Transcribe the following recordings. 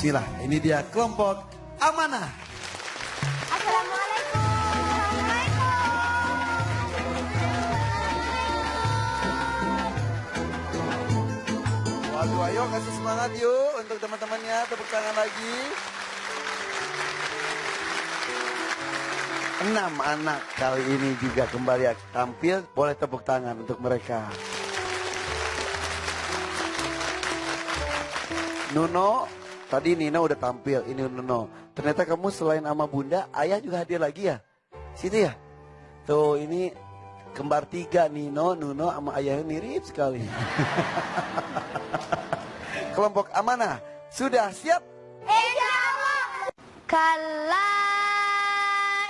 Bismillah, ini dia kelompok amanah. Assalamualaikum. Waduh, ayo kasih semangat yuk untuk teman-temannya. Tepuk tangan lagi. Enam anak kali ini juga kembali tampil. Boleh tepuk tangan untuk mereka. Nuno, tadi Nina udah tampil. Ini Nuno. Ternyata kamu selain sama bunda, ayah juga hadir lagi ya? Situ ya? Tuh, ini kembar tiga Nino, Nuno sama ayahnya mirip sekali. Kelompok amanah sudah siap? Kalla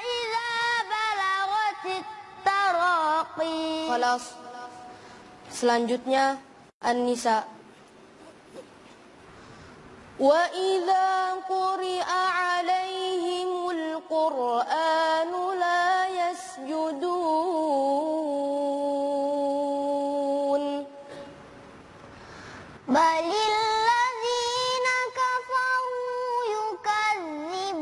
idza balagatit taraqi. Selanjutnya An-Nisa. وإذا قرئ عليهم القرآن لا يسجدون بل الذين كفروا يكذبون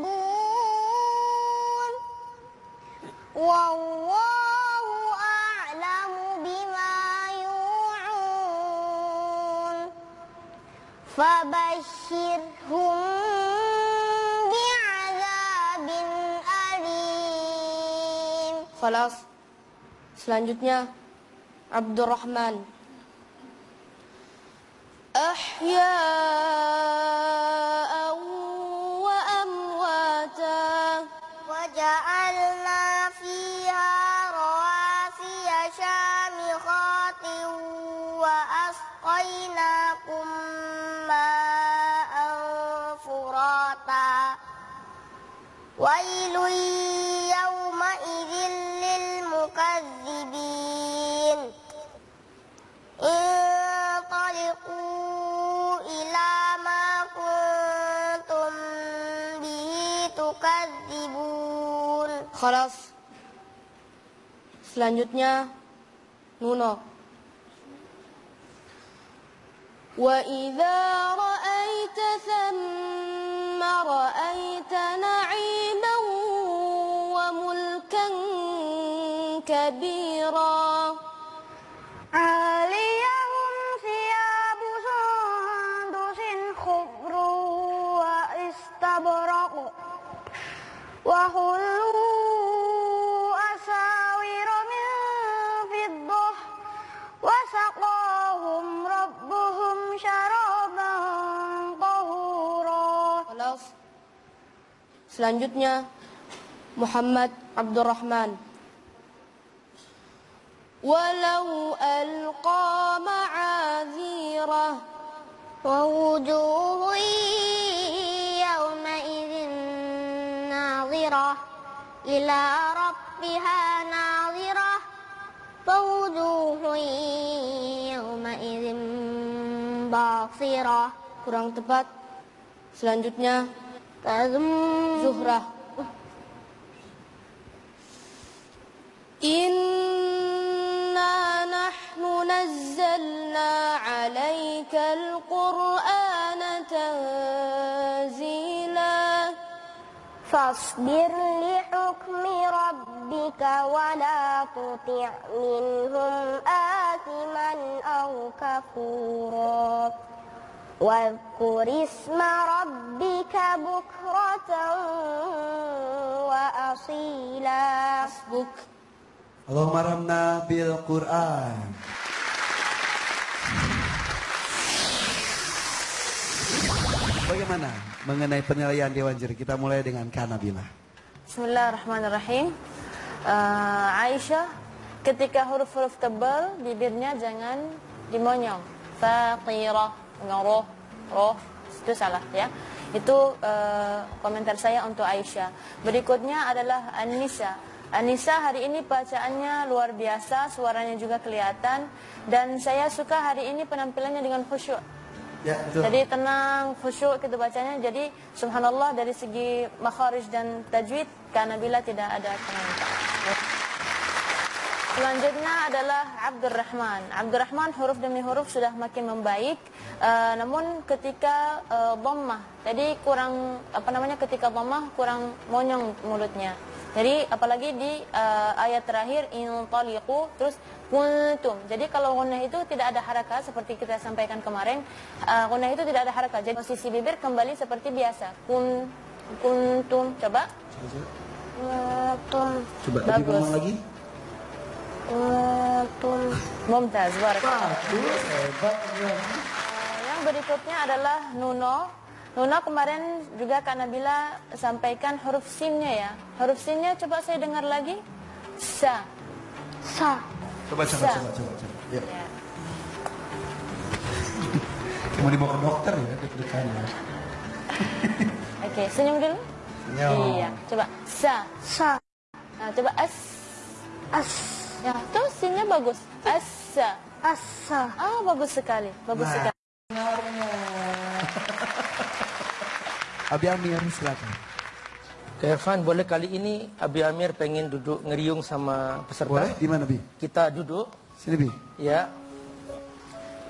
والله Fabashshirhum bi'adzabin alim. Khalas. Selanjutnya Abdurrahman. Ahya'an ويل يومئذ للمكذبين انطلقوا إلى ما كنتم به تكذبون Khalas. Selanjutnya Nuno. Wa idza ra'aita Selanjutnya Muhammad Abdurrahman. Walau alqa ma'azirah ووجوه يومئذ ناظرة إلى ربها ناظرة ووجوه يومئذ باصرة kurang tepat. Selanjutnya زهرة إنا نحن نزلنا عليك القرآن تنزيلا فاصبر لحكم ربك ولا تطع منهم آثما أو كفورا واذكر اسم ربك بكرة وأصيلا Hasbuk. Allahumma ramna bil Quran. Bagaimana mengenai penilaian Dewan Juri? Kita mulai dengan Kanabila. Bismillahirrahmanirrahim. Eh, Aisyah, ketika huruf-huruf tebal, bibirnya jangan dimonyong. Faqirah, ngaroh, roh, itu salah ya. Itu eh, komentar saya untuk Aisyah. Berikutnya adalah Anissa. Anissa hari ini bacaannya luar biasa, suaranya juga kelihatan. Dan saya suka hari ini penampilannya dengan khusyuk. Ya, betul. Jadi tenang, khusyuk kita bacanya. Jadi subhanallah dari segi makharij dan tajwid karena bila tidak ada komentar. Selanjutnya adalah Abdurrahman. Abdurrahman huruf demi huruf sudah makin membaik, uh, namun ketika uh, dhammah, tadi kurang apa namanya ketika dhammah kurang monyong mulutnya. Jadi apalagi di uh, ayat terakhir intaliqu terus kuntum. Jadi kalau gunnah itu tidak ada harakat seperti kita sampaikan kemarin, uh, gunnah itu tidak ada harakat. Jadi posisi bibir kembali seperti biasa. Kun kuntum. Coba. Coba lebih Bagus. lagi. Kuntum. Mumtaz, barakallah. Yang berikutnya adalah Nuno. Nuno kemarin juga Kak Nabila sampaikan huruf sinnya ya. Huruf sinnya coba saya dengar lagi. Sa. Sa. Coba, coba, Sa. coba, coba, coba. Ya. Ya. Mau dibawa ke dokter ya, deg-degan ya. Oke, senyum dulu. Senyum. Iya, coba sa. Sa. Nah, coba as. As. Ya, tuh sinnya bagus. Asa. Asa. Ah, bagus sekali. Bagus Nah. sekali. Abi Amir, silakan. Kak Irfan, boleh kali ini Abi Amir pengen duduk ngeriung sama peserta? Boleh? Di mana, Bi? Kita duduk, Sini, Bi. ya.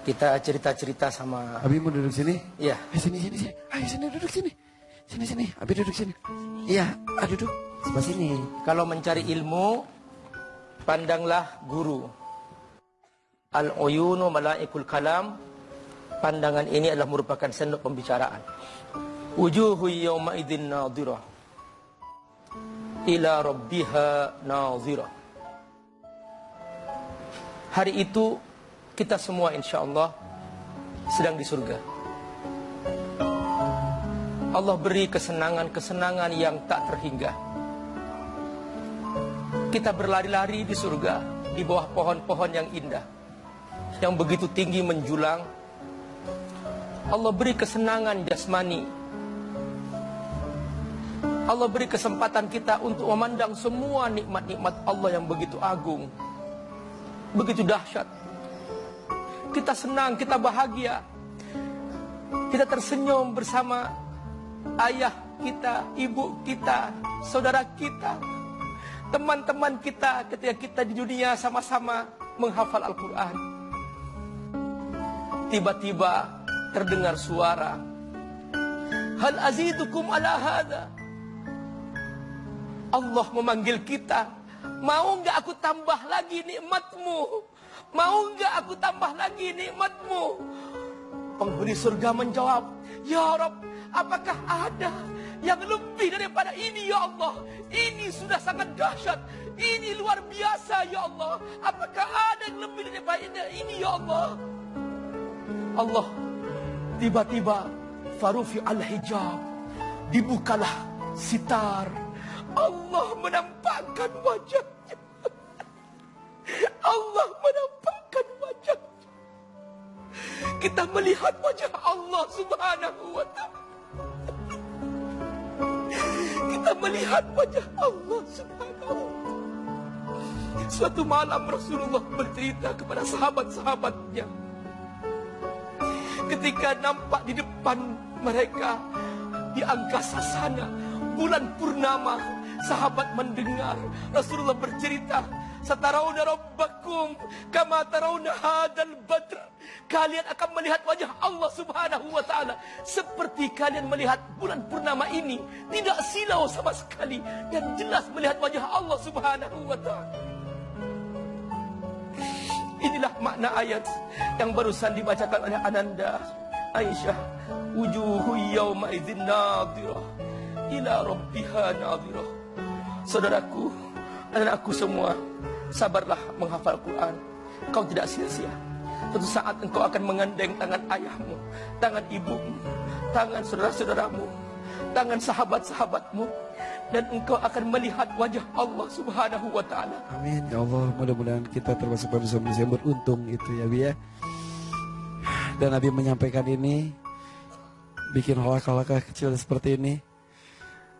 Kita cerita-cerita sama... Abi mau duduk sini? Ya, Eh, sini, sini, sini. Ayo, sini, duduk sini. Sini, sini. Abi duduk sini. Iya, ah, duduk. Sebelah sini. kalau mencari ilmu, pandanglah guru. Al-uyunu malaikul kalam. Pandangan ini adalah merupakan sendok pembicaraan. Wujuhu yawma idin nadhirah. Ila rabbiha nadhirah. Hari itu kita semua insya Allah sedang di surga. Allah beri kesenangan-kesenangan yang tak terhingga. Kita berlari-lari di surga di bawah pohon-pohon yang indah yang begitu tinggi menjulang. Allah beri kesenangan jasmani. Allah beri kesempatan kita untuk memandang semua nikmat-nikmat Allah yang begitu agung, begitu dahsyat. Kita senang, kita bahagia. Kita tersenyum bersama ayah kita, ibu kita, saudara kita, teman-teman kita ketika kita di dunia sama-sama menghafal Al-Quran. Tiba-tiba terdengar suara. Hal azidukum ala hada. Allah memanggil kita. Mau nggak aku tambah lagi nikmatmu? Mau nggak aku tambah lagi nikmatmu? Penghuni surga menjawab, Ya Rob, apakah ada yang lebih daripada ini ya Allah? Ini sudah sangat dahsyat. Ini luar biasa ya Allah. Apakah ada yang lebih daripada ini ya Allah? Allah tiba-tiba farufi al-hijab dibukalah sitar Allah menampakkan wajahnya Allah menampakkan wajahnya kita melihat wajah Allah subhanahu wa ta'ala melihat wajah Allah subhanahu. Suatu malam Rasulullah bercerita kepada sahabat-sahabatnya. Ketika nampak di depan mereka di angkasa sana bulan purnama sahabat mendengar Rasulullah bercerita satarauna rabbakum kama tarawna hadal badr. Kalian akan melihat wajah Allah Subhanahu wa taala. Seperti kalian melihat bulan purnama ini. Tidak silau sama sekali. Dan jelas melihat wajah Allah Subhanahu wa taala. Inilah makna ayat yang barusan dibacakan oleh Ananda Aisyah. Wujuhu yawma idzin nadhirah. Ila rabbiha nadhirah. Saudaraku, anak-anakku semua, sabarlah menghafal Quran. Kau tidak sia-sia. Suatu saat engkau akan mengandeng tangan ayahmu, tangan ibumu, tangan saudara-saudaramu, tangan sahabat-sahabatmu, dan engkau akan melihat wajah Allah Subhanahu wa taala. Amin ya Allah mudah-mudahan kita termasuk manusia-manusia yang beruntung itu ya Bi ya Dan Nabi menyampaikan ini Bikin halakah-halakah kecil seperti ini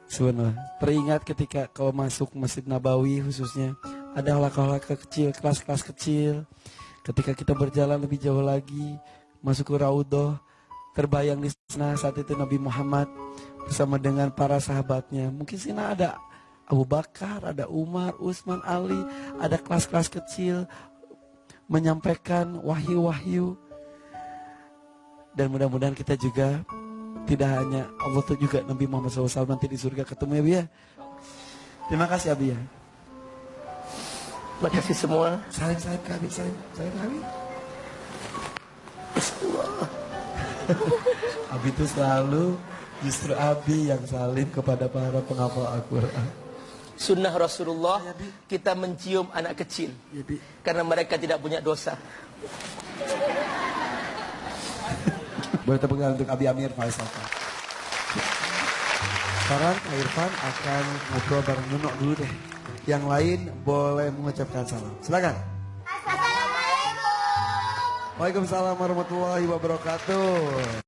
Sebenarnya Teringat ketika kau masuk Masjid Nabawi khususnya Ada halakah-halakah kecil, kelas-kelas kecil Ketika kita berjalan lebih jauh lagi Masuk ke Raudoh Terbayang di sana saat itu Nabi Muhammad Bersama dengan para sahabatnya Mungkin sini ada Abu Bakar, ada Umar, Utsman, Ali, ada kelas-kelas kecil menyampaikan wahyu-wahyu. Dan mudah-mudahan kita juga tidak hanya Allah tuh juga Nabi Muhammad SAW nanti di surga ketemu ya Bi ya. Terima kasih Abi ya. Terima kasih semua. Salim salim ke Abi, salim, salim ke Abi. Abi itu selalu justru Abi yang salim kepada para penghafal Al-Quran. Sunnah Rasulullah kita mencium anak kecil Ya, Bi. karena mereka tidak punya dosa. Boleh tepuk tangan untuk Abi Amir Faisal. Sekarang Irfan akan ngobrol bareng Nuno dulu deh. Yang lain boleh mengucapkan salam. Silakan. Assalamualaikum. Waalaikumsalam warahmatullahi wabarakatuh.